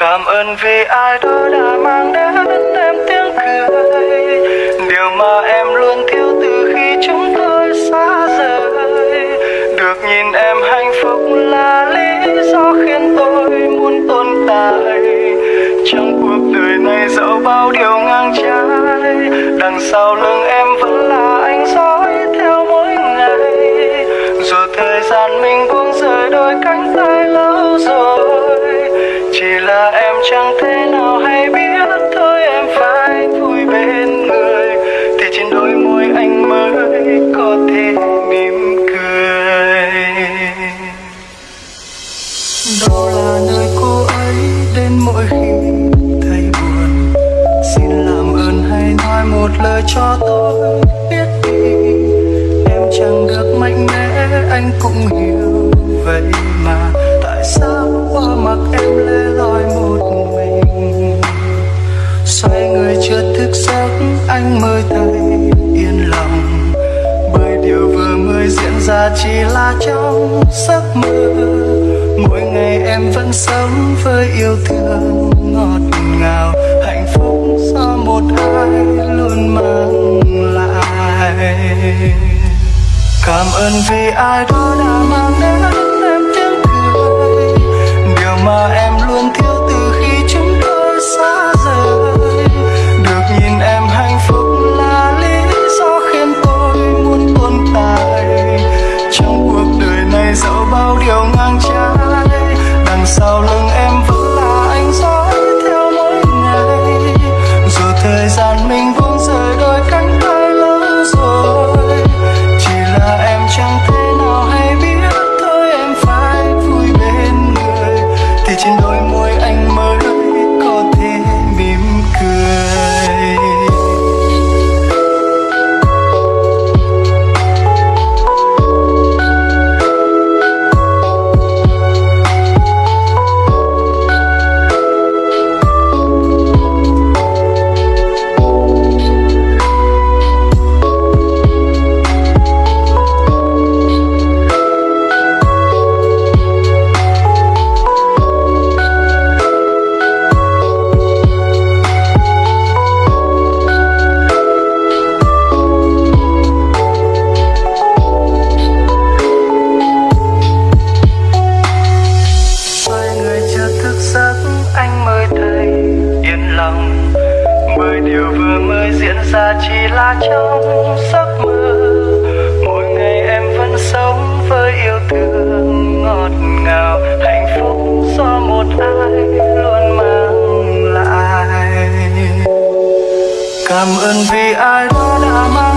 Cảm ơn vì ai đó đã mang đến em tiếng cười. Điều mà em luôn thiếu từ khi chúng tôi xa rời. Được nhìn em hạnh phúc là lý do khiến tôi muốn tồn tại. Trong cuộc đời này dẫu bao điều ngang trái, Đằng sau lưng em vẫn là chẳng thể nào hay biết, thôi em phải vui bên người. Thì trên đôi môi anh mới có thể mỉm cười. Đâu là nơi cô ấy đến mỗi khi thấy buồn? Xin làm ơn hãy nói một lời cho tôi biết đi. Em chẳng được mạnh mẽ, anh cũng hiểu. Thức giấc, anh mới thấy yên lòng. Bởi điều vừa mới diễn ra chỉ là trong giấc mơ. Mỗi ngày em vẫn sống với yêu thương ngọt ngào, Hạnh phúc do một ai luôn mang lại. Cảm ơn vì ai đó đã mang là yên lòng Bởi điều vừa mới diễn ra chỉ là trong giấc mơ Mỗi ngày em vẫn sống với yêu thương ngọt ngào, Hạnh phúc do một ai luôn mang lại Cảm ơn vì ai đó đã mang.